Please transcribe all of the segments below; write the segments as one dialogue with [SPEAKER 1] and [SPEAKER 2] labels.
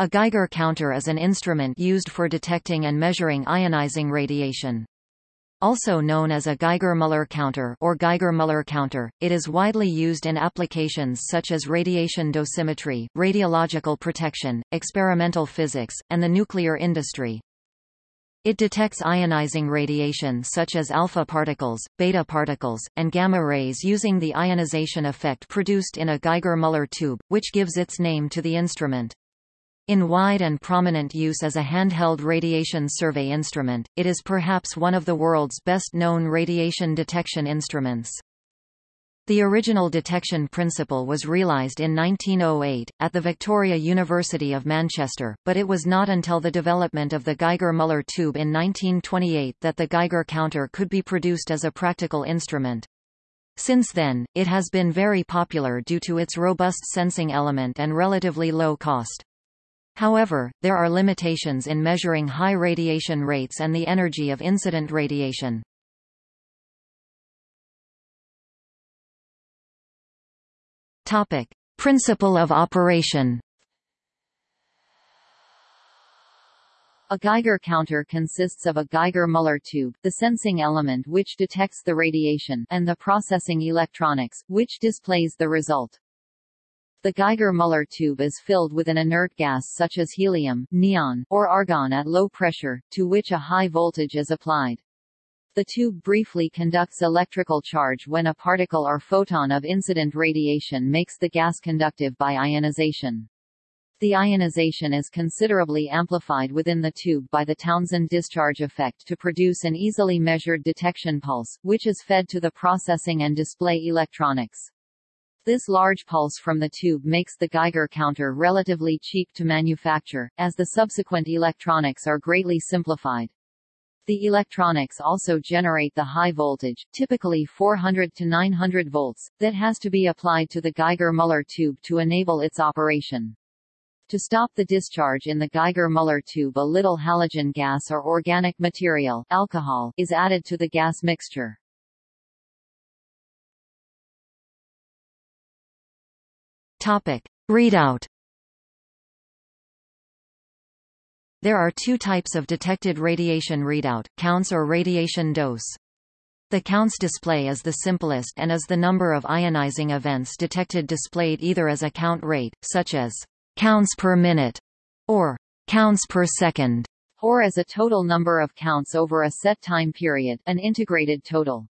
[SPEAKER 1] A Geiger counter is an instrument used for detecting and measuring ionizing radiation. Also known as a Geiger-Müller counter or Geiger-Müller counter, it is widely used in applications such as radiation dosimetry, radiological protection, experimental physics, and the nuclear industry. It detects ionizing radiation such as alpha particles, beta particles, and gamma rays using the ionization effect produced in a Geiger-Müller tube, which gives its name to the instrument. In wide and prominent use as a handheld radiation survey instrument, it is perhaps one of the world's best-known radiation detection instruments. The original detection principle was realised in 1908, at the Victoria University of Manchester, but it was not until the development of the Geiger-Müller tube in 1928 that the Geiger counter could be produced as a practical instrument. Since then, it has been very popular due to its robust sensing element and relatively low cost. However, there are limitations in measuring high radiation rates and the energy of incident radiation. Topic: Principle of operation.
[SPEAKER 2] A Geiger counter consists of a Geiger-Müller tube, the sensing element which detects the radiation, and the processing electronics, which displays the result. The Geiger-Müller tube is filled with an inert gas such as helium, neon, or argon at low pressure, to which a high voltage is applied. The tube briefly conducts electrical charge when a particle or photon of incident radiation makes the gas conductive by ionization. The ionization is considerably amplified within the tube by the Townsend discharge effect to produce an easily measured detection pulse, which is fed to the processing and display electronics. This large pulse from the tube makes the Geiger counter relatively cheap to manufacture, as the subsequent electronics are greatly simplified. The electronics also generate the high voltage, typically 400 to 900 volts, that has to be applied to the Geiger-Müller tube to enable its operation. To stop the discharge in the Geiger-Müller tube a little halogen gas or organic material alcohol is added to the gas mixture.
[SPEAKER 1] Topic. Readout There are two types of detected radiation readout, counts or radiation dose. The counts display is the simplest and is the number of ionizing events detected displayed either as a count rate, such as counts per minute, or counts per second,
[SPEAKER 2] or as a total number of counts over a set time period, an integrated total.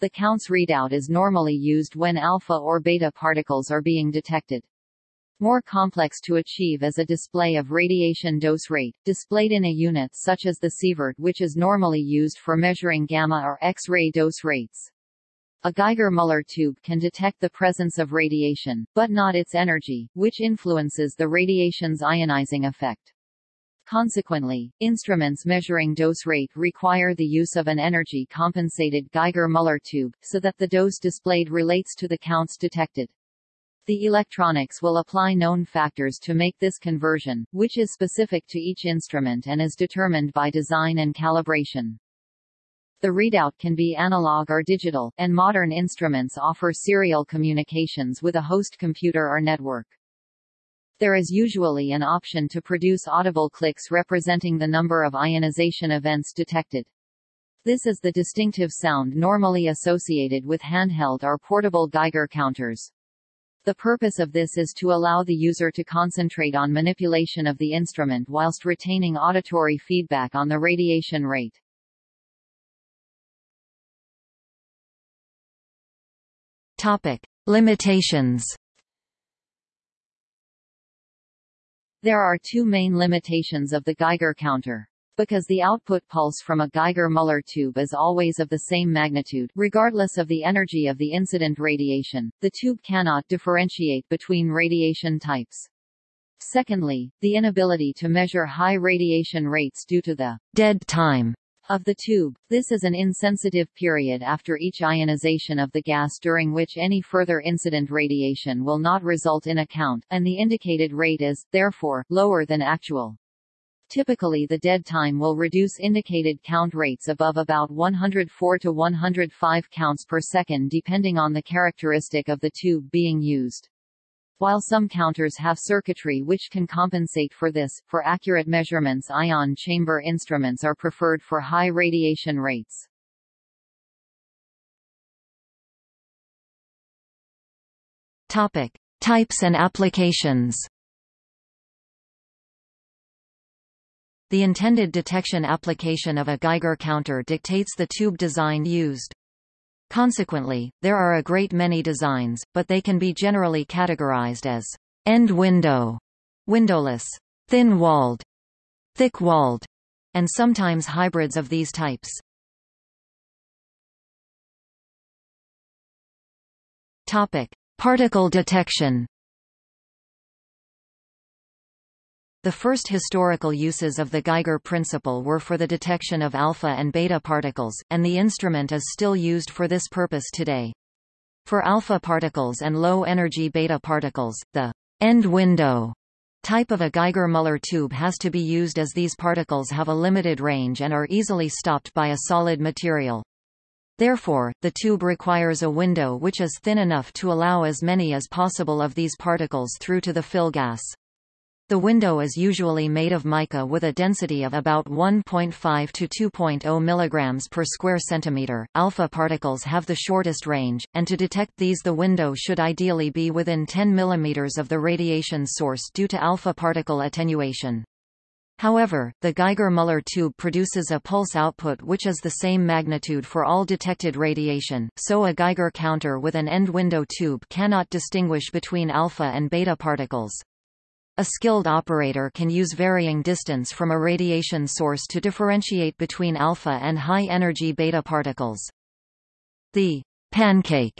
[SPEAKER 2] The counts readout is normally used when alpha or beta particles are being detected. More complex to achieve is a display of radiation dose rate, displayed in a unit such as the sievert which is normally used for measuring gamma or X-ray dose rates. A Geiger-Müller tube can detect the presence of radiation, but not its energy, which influences the radiation's ionizing effect. Consequently, instruments measuring dose rate require the use of an energy-compensated Geiger-Müller tube, so that the dose displayed relates to the counts detected. The electronics will apply known factors to make this conversion, which is specific to each instrument and is determined by design and calibration. The readout can be analog or digital, and modern instruments offer serial communications with a host computer or network. There is usually an option to produce audible clicks representing the number of ionization events detected. This is the distinctive sound normally associated with handheld or portable Geiger counters. The purpose of this is to allow the user to concentrate on manipulation of the instrument whilst retaining auditory feedback on the radiation rate.
[SPEAKER 1] Topic. Limitations
[SPEAKER 2] There are two main limitations of the Geiger counter. Because the output pulse from a Geiger-Müller tube is always of the same magnitude, regardless of the energy of the incident radiation, the tube cannot differentiate between radiation types. Secondly, the inability to measure high radiation rates due to the
[SPEAKER 1] dead time
[SPEAKER 2] of the tube. This is an insensitive period after each ionization of the gas during which any further incident radiation will not result in a count, and the indicated rate is, therefore, lower than actual. Typically the dead time will reduce indicated count rates above about 104 to 105 counts per second depending on the characteristic of the tube being used. While some counters have circuitry which can compensate for this, for accurate measurements ion chamber instruments are preferred for high radiation rates.
[SPEAKER 1] Topic: Types and applications. The intended detection application of a Geiger counter dictates the tube design used. Consequently, there are a great many designs, but they can be generally categorized as end window, windowless, thin-walled, thick-walled, and sometimes hybrids of these types. Topic: Particle detection. The first historical uses of the Geiger principle were for the detection of alpha and beta particles, and the instrument is still used for this purpose today. For alpha particles and low-energy beta particles, the end window type of a Geiger-Müller tube has to be used as these particles have a limited range and are easily stopped by a solid material. Therefore, the tube requires a window which is thin enough to allow as many as possible of these particles through to the fill gas. The window is usually made of mica with a density of about 1.5 to 2.0 mg per square centimeter. Alpha particles have the shortest range, and to detect these the window should ideally be within 10 mm of the radiation source due to alpha particle attenuation. However, the Geiger-Müller tube produces a pulse output which is the same magnitude for all detected radiation, so a Geiger counter with an end window tube cannot distinguish between alpha and beta particles. A skilled operator can use varying distance from a radiation source to differentiate between alpha and high-energy beta particles. The pancake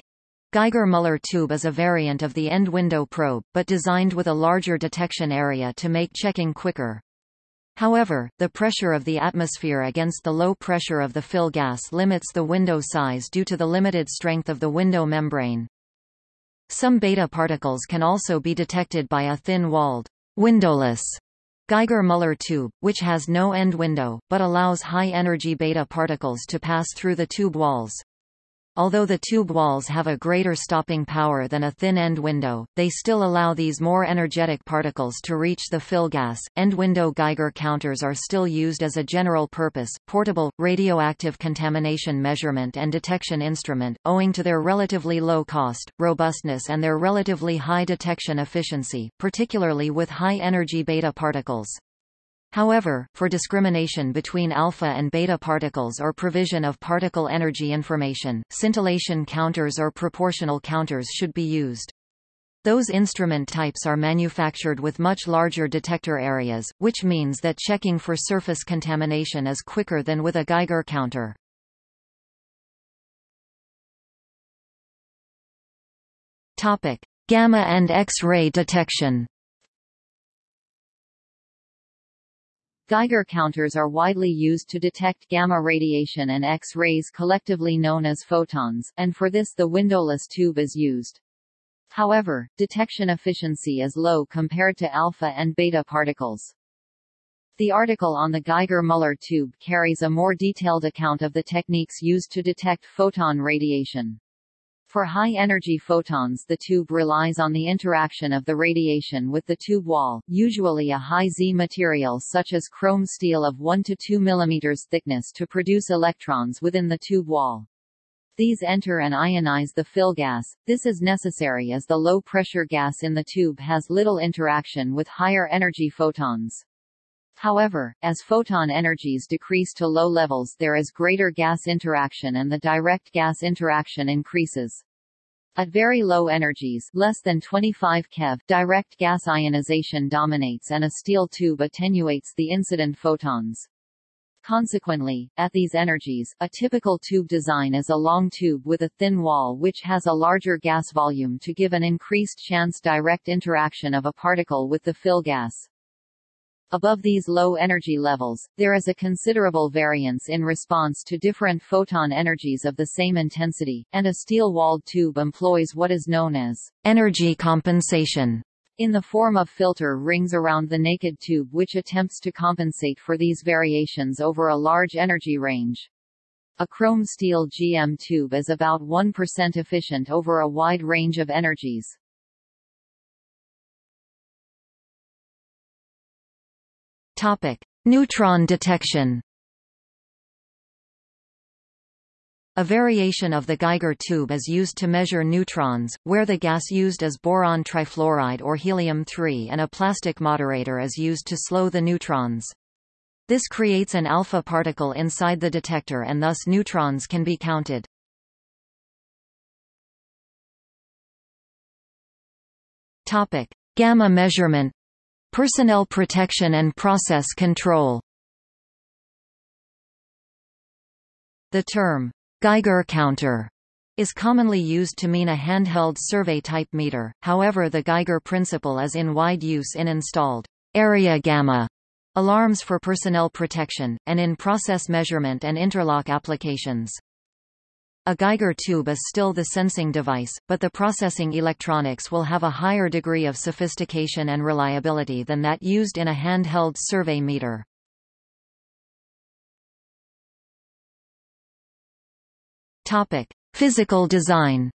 [SPEAKER 1] Geiger-Müller tube is a variant of the end window probe, but designed with a larger detection area to make checking quicker. However, the pressure of the atmosphere against the low pressure of the fill gas limits the window size due to the limited strength of the window membrane. Some beta particles can also be detected by a thin-walled, windowless Geiger-Müller tube, which has no end window, but allows high-energy beta particles to pass through the tube walls. Although the tube walls have a greater stopping power than a thin end window, they still allow these more energetic particles to reach the fill gas. End window Geiger counters are still used as a general purpose, portable, radioactive contamination measurement and detection instrument, owing to their relatively low cost, robustness and their relatively high detection efficiency, particularly with high energy beta particles. However, for discrimination between alpha and beta particles or provision of particle energy information, scintillation counters or proportional counters should be used. Those instrument types are manufactured with much larger detector areas, which means that checking for surface contamination is quicker than with a Geiger counter. Topic: Gamma and X-ray detection.
[SPEAKER 2] Geiger counters are widely used to detect gamma radiation and X-rays collectively known as photons, and for this the windowless tube is used. However, detection efficiency is low compared to alpha and beta particles. The article on the Geiger-Müller tube carries a more detailed account of the techniques used to detect photon radiation. For high-energy photons the tube relies on the interaction of the radiation with the tube wall, usually a high Z material such as chrome steel of 1 to 2 mm thickness to produce electrons within the tube wall. These enter and ionize the fill gas. This is necessary as the low-pressure gas in the tube has little interaction with higher energy photons. However, as photon energies decrease to low levels there is greater gas interaction and the direct gas interaction increases. At very low energies less than 25 keV, direct gas ionization dominates and a steel tube attenuates the incident photons. Consequently, at these energies, a typical tube design is a long tube with a thin wall which has a larger gas volume to give an increased chance direct interaction of a particle with the fill gas. Above these low energy levels, there is a considerable variance in response to different photon energies of the same intensity, and a steel-walled tube employs what is known as
[SPEAKER 1] energy compensation
[SPEAKER 2] in the form of filter rings around the naked tube which attempts to compensate for these variations over a large energy range. A chrome steel GM tube is about 1% efficient over a wide range of energies.
[SPEAKER 1] Topic: Neutron detection. A variation of the Geiger tube is used to measure neutrons, where the gas used is boron trifluoride or helium-3 and a plastic moderator is used to slow the neutrons. This creates an alpha particle inside the detector and thus neutrons can be counted. Topic: Gamma measurement, personnel protection and process control. The term Geiger counter is commonly used to mean a handheld survey-type meter, however the Geiger principle is in wide use in installed area gamma alarms for personnel protection, and in process measurement and interlock applications. A Geiger tube is still the sensing device, but the processing electronics will have a higher degree of sophistication and reliability than that used in a handheld survey meter. Topic: Physical design.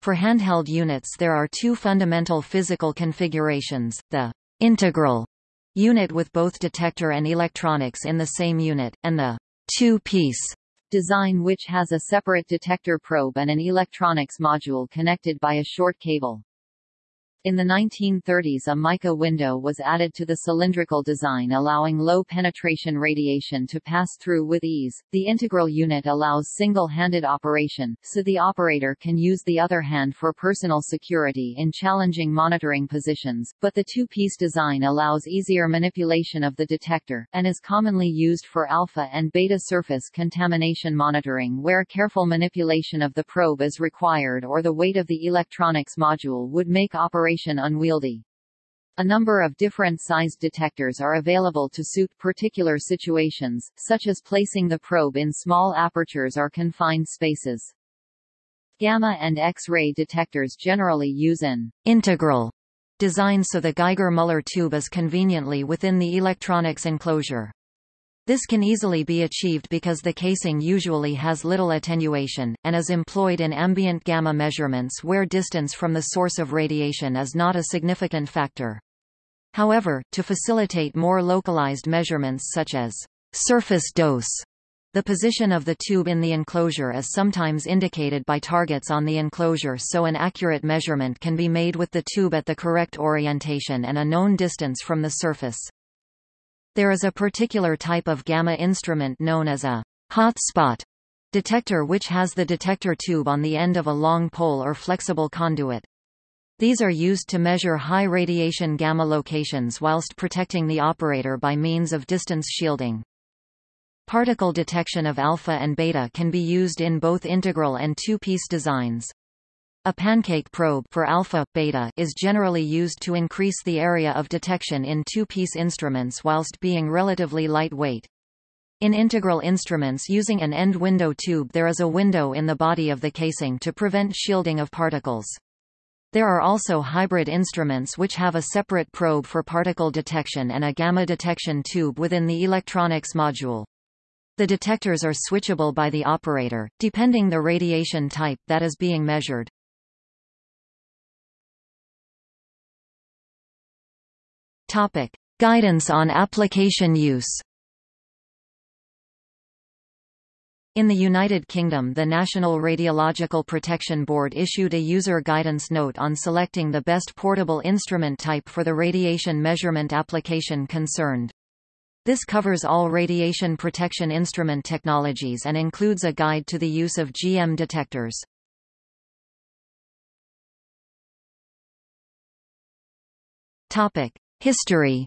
[SPEAKER 1] For handheld units there are two fundamental physical configurations, the integral unit with both detector and electronics in the same unit, and the two-piece
[SPEAKER 2] design which has a separate detector probe and an electronics module connected by a short cable. In the 1930s a mica window was added to the cylindrical design allowing low penetration radiation to pass through with ease. The integral unit allows single-handed operation, so the operator can use the other hand for personal security in challenging monitoring positions, but the two-piece design allows easier manipulation of the detector, and is commonly used for alpha and beta surface contamination monitoring where careful manipulation of the probe is required or the weight of the electronics module would make operation operation unwieldy. A number of different sized detectors are available to suit particular situations, such as placing the probe in small apertures or confined spaces. Gamma and X-ray detectors generally use an integral design so the Geiger-Müller tube is conveniently within the electronics enclosure.
[SPEAKER 1] This can easily be achieved because the casing usually has little attenuation, and is employed in ambient gamma measurements where distance from the source of radiation is not a significant factor. However, to facilitate more localized measurements such as surface dose, the position of the tube in the enclosure is sometimes indicated by targets on the enclosure so an accurate measurement can be made with the tube at the correct orientation and a known distance from the surface. There is a particular type of gamma instrument known as a hotspot detector which has the detector tube on the end of a long pole or flexible conduit. These are used to measure high radiation gamma locations whilst protecting the operator by means of distance shielding. Particle detection of alpha and beta can be used in both integral and two-piece designs. A pancake probe for alpha, beta is generally used to increase the area of detection in two-piece instruments whilst being relatively lightweight. In integral instruments using an end window tube there is a window in the body of the casing to prevent shielding of particles. There are also hybrid instruments which have a separate probe for particle detection and a gamma detection tube within the electronics module. The detectors are switchable by the operator, depending the radiation type that is being measured. Topic: Guidance on application use. In the United Kingdom the National Radiological Protection Board issued a user guidance note on selecting the best portable instrument type for the radiation measurement application concerned. This covers all radiation protection instrument technologies and includes a guide to the use of GM detectors. Topic: History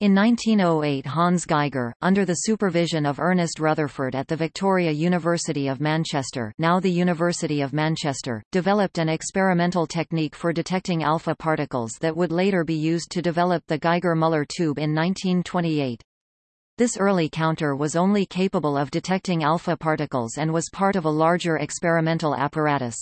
[SPEAKER 1] In 1908 Hans Geiger, under the supervision of Ernest Rutherford at the Victoria University of Manchester now the University of Manchester, developed an experimental technique for detecting alpha particles that would later be used to develop the Geiger-Müller tube in 1928. This early counter was only capable of detecting alpha particles and was part of a larger experimental apparatus.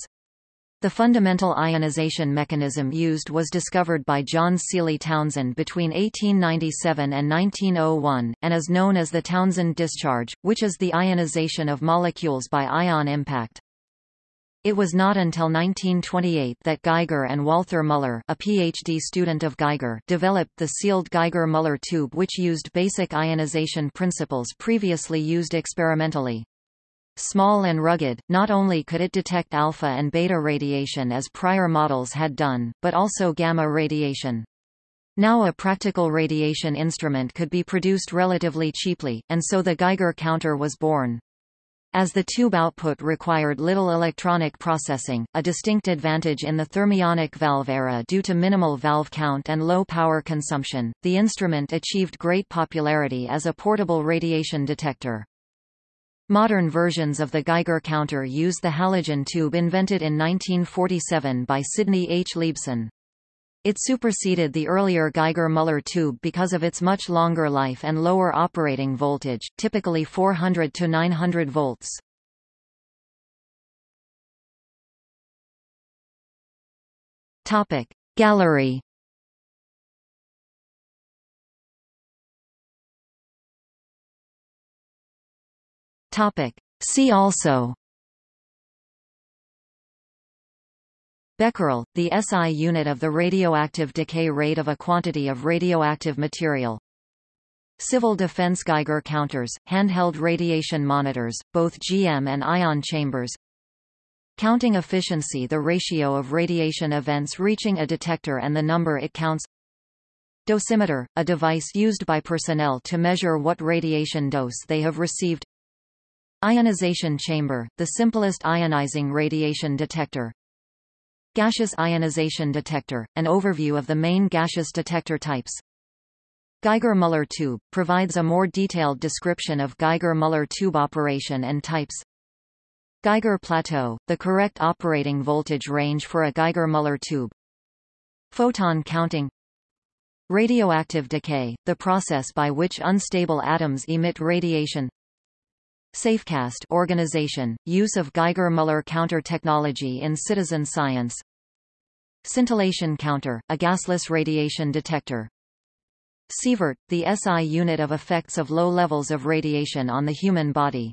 [SPEAKER 1] The fundamental ionization mechanism used was discovered by John Seely Townsend between 1897 and 1901, and is known as the Townsend discharge, which is the ionization of molecules by ion impact. It was not until 1928 that Geiger and Walther Muller a PhD student of Geiger developed the sealed Geiger-Muller tube which used basic ionization principles previously used experimentally. Small and rugged, not only could it detect alpha and beta radiation as prior models had done, but also gamma radiation. Now a practical radiation instrument could be produced relatively cheaply, and so the Geiger counter was born. As the tube output required little electronic processing, a distinct advantage in the thermionic valve era due to minimal valve count and low power consumption, the instrument achieved great popularity as a portable radiation detector. Modern versions of the Geiger counter use the halogen tube invented in 1947 by Sidney H. Liebson. It superseded the earlier Geiger-Muller tube because of its much longer life and lower operating voltage, typically 400 to 900 volts. Topic Gallery Topic See also Becquerel, the SI unit of the radioactive decay rate of a quantity of radioactive material. Civil defense Geiger counters, handheld radiation monitors, both GM and ion chambers. Counting efficiency the ratio of radiation events reaching a detector and the number it counts. Dosimeter, a device used by personnel to measure what radiation dose they have received. Ionization chamber, the simplest ionizing radiation detector. Gaseous ionization detector, an overview of the main gaseous detector types. Geiger-Muller tube, provides a more detailed description of Geiger-Muller tube operation and types. Geiger plateau, the correct operating voltage range for a Geiger-Muller tube. Photon counting Radioactive decay, the process by which unstable atoms emit radiation Safecast organization, use of Geiger-Muller counter technology in citizen science. Scintillation counter, a gasless radiation detector. Sievert, the SI unit of effects of low levels of radiation on the human body